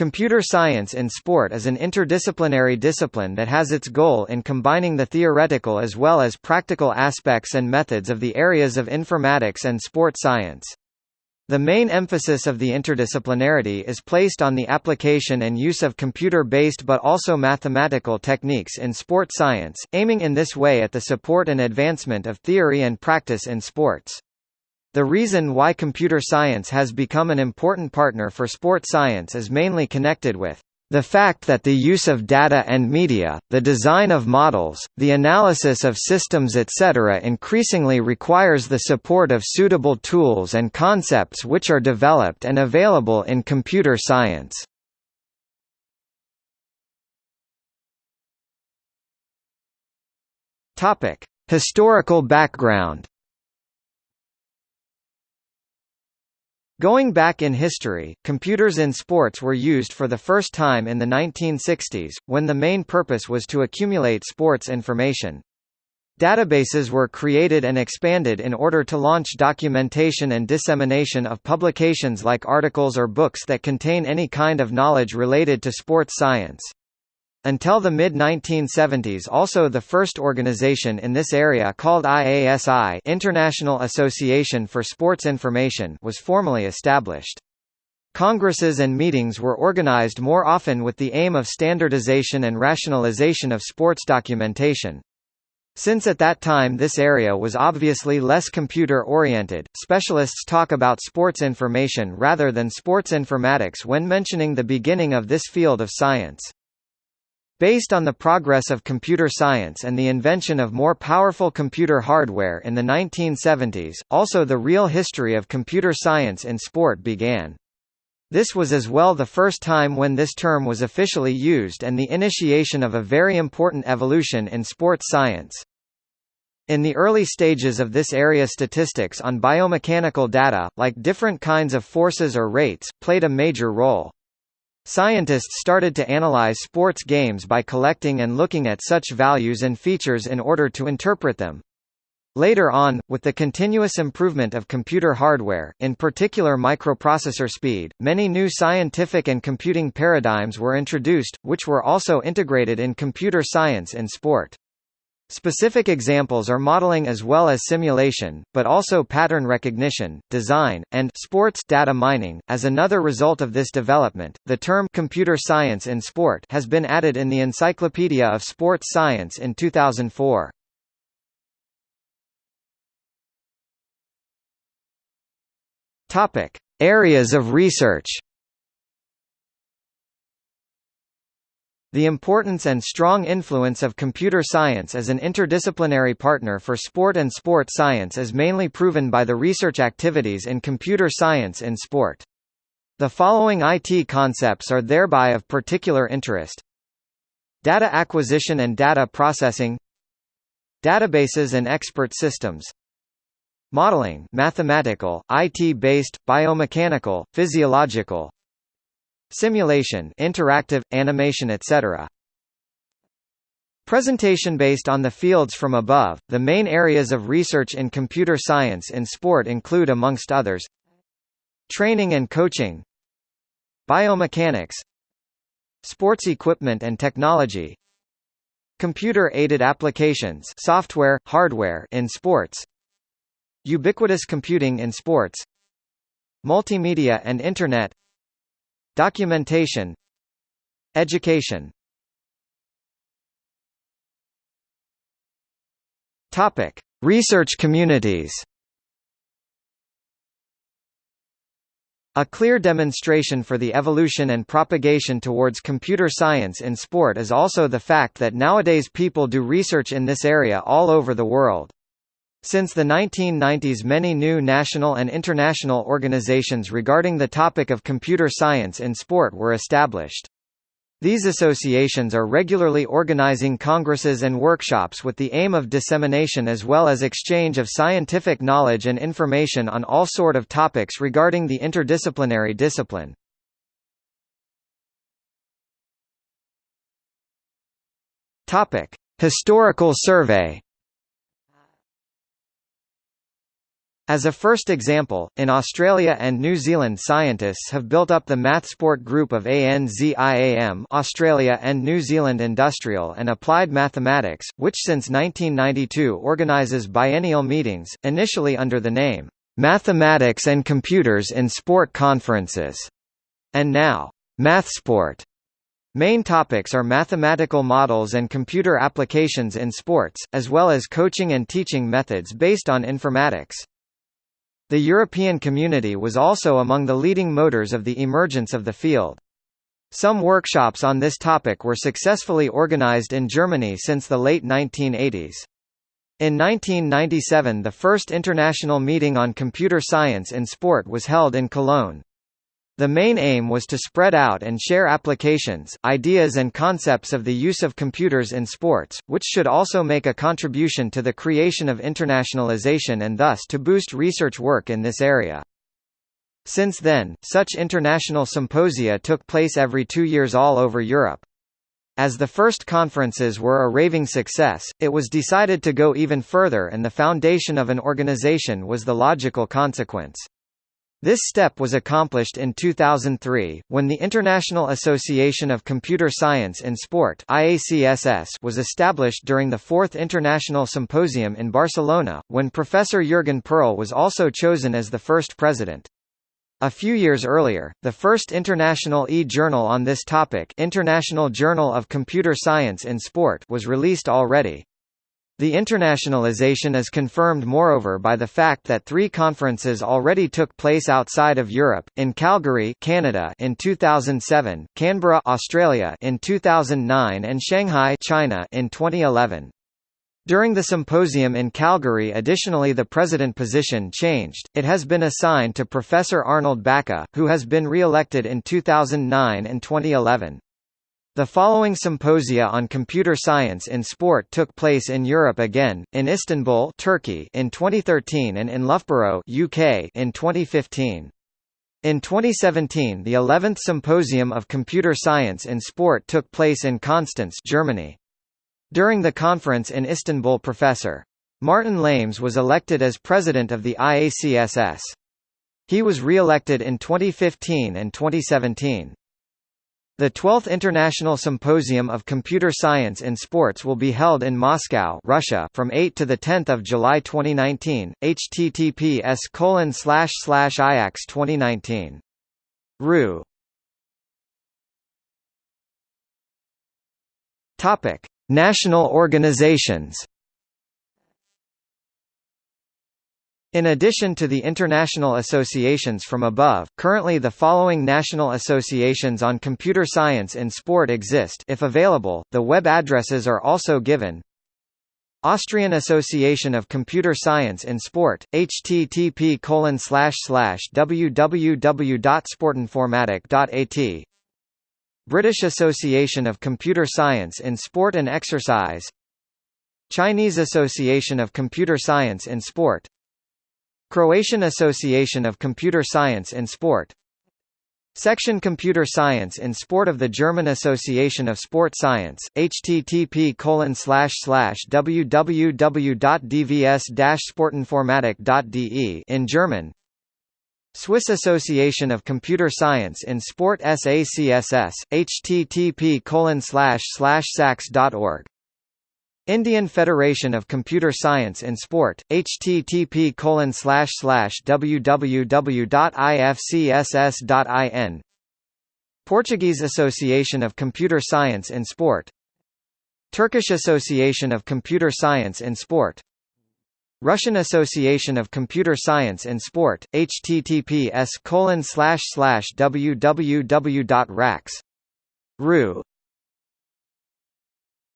Computer science in sport is an interdisciplinary discipline that has its goal in combining the theoretical as well as practical aspects and methods of the areas of informatics and sport science. The main emphasis of the interdisciplinarity is placed on the application and use of computer-based but also mathematical techniques in sport science, aiming in this way at the support and advancement of theory and practice in sports. The reason why computer science has become an important partner for sport science is mainly connected with the fact that the use of data and media, the design of models, the analysis of systems etc. increasingly requires the support of suitable tools and concepts which are developed and available in computer science. Historical background Going back in history, computers in sports were used for the first time in the 1960s, when the main purpose was to accumulate sports information. Databases were created and expanded in order to launch documentation and dissemination of publications like articles or books that contain any kind of knowledge related to sports science. Until the mid-1970s also the first organization in this area called IASI International Association for Sports Information was formally established. Congresses and meetings were organized more often with the aim of standardization and rationalization of sports documentation. Since at that time this area was obviously less computer-oriented, specialists talk about sports information rather than sports informatics when mentioning the beginning of this field of science. Based on the progress of computer science and the invention of more powerful computer hardware in the 1970s, also the real history of computer science in sport began. This was as well the first time when this term was officially used and the initiation of a very important evolution in sports science. In the early stages of this area statistics on biomechanical data, like different kinds of forces or rates, played a major role. Scientists started to analyze sports games by collecting and looking at such values and features in order to interpret them. Later on, with the continuous improvement of computer hardware, in particular microprocessor speed, many new scientific and computing paradigms were introduced, which were also integrated in computer science and sport. Specific examples are modeling as well as simulation, but also pattern recognition, design, and sports data mining. As another result of this development, the term computer science in sport has been added in the Encyclopedia of Sports Science in 2004. Topic: Areas of research. The importance and strong influence of computer science as an interdisciplinary partner for sport and sport science is mainly proven by the research activities in computer science in sport. The following IT concepts are thereby of particular interest. Data acquisition and data processing Databases and expert systems Modeling mathematical, IT-based, biomechanical, physiological Simulation interactive, animation etc. Presentation based on the fields from above, the main areas of research in computer science in sport include amongst others Training and coaching Biomechanics Sports equipment and technology Computer-aided applications software, hardware in sports Ubiquitous computing in sports Multimedia and Internet Documentation Education Topic: Research communities. A clear demonstration for the evolution and propagation towards computer science in sport is also the fact that nowadays people do research in this area all over the world. Since the 1990s many new national and international organizations regarding the topic of computer science in sport were established. These associations are regularly organizing congresses and workshops with the aim of dissemination as well as exchange of scientific knowledge and information on all sort of topics regarding the interdisciplinary discipline. Historical survey As a first example, in Australia and New Zealand scientists have built up the MathSport group of ANZIAM Australia and New Zealand Industrial and Applied Mathematics, which since 1992 organises biennial meetings, initially under the name, "'Mathematics and Computers in Sport Conferences' and now, MathSport. Main topics are mathematical models and computer applications in sports, as well as coaching and teaching methods based on informatics. The European community was also among the leading motors of the emergence of the field. Some workshops on this topic were successfully organized in Germany since the late 1980s. In 1997 the first international meeting on computer science in sport was held in Cologne. The main aim was to spread out and share applications, ideas and concepts of the use of computers in sports, which should also make a contribution to the creation of internationalization and thus to boost research work in this area. Since then, such international symposia took place every two years all over Europe. As the first conferences were a raving success, it was decided to go even further and the foundation of an organization was the logical consequence. This step was accomplished in 2003, when the International Association of Computer Science in Sport was established during the Fourth International Symposium in Barcelona, when Professor Jürgen Perl was also chosen as the first president. A few years earlier, the first international e-journal on this topic International Journal of Computer Science in Sport was released already. The internationalization is confirmed moreover by the fact that three conferences already took place outside of Europe, in Calgary Canada in 2007, Canberra Australia in 2009 and Shanghai China in 2011. During the symposium in Calgary additionally the president position changed, it has been assigned to Professor Arnold Baca, who has been re-elected in 2009 and 2011. The following symposia on computer science in sport took place in Europe again, in Istanbul Turkey in 2013 and in Loughborough UK in 2015. In 2017 the 11th Symposium of Computer Science in Sport took place in Constance Germany. During the conference in Istanbul Professor. Martin Lames was elected as president of the IACSS. He was re-elected in 2015 and 2017. The 12th International Symposium of Computer Science in Sports will be held in Moscow, Russia, from 8 to the 10th of July 2019. https colon slash slash IACS 2019. RU. Topic: National organizations. In addition to the international associations from above, currently the following national associations on computer science in sport exist. If available, the web addresses are also given. Austrian Association of Computer Science in Sport, http www.sportinformatik.at British Association of Computer Science in Sport and Exercise. Chinese Association of Computer Science in Sport Croatian Association of Computer Science in Sport. Section Computer Science in Sport of the German Association of Sport Science, http www.dvs-sportinformatik.de in German. Swiss Association of Computer Science in Sport SACSS, http sax.org Indian Federation of Computer Science in Sport, http www.ifcss.in Portuguese Association of Computer Science in Sport. Turkish Association of Computer Science in Sport. Russian Association of Computer Science in Sport, https www.rax.ru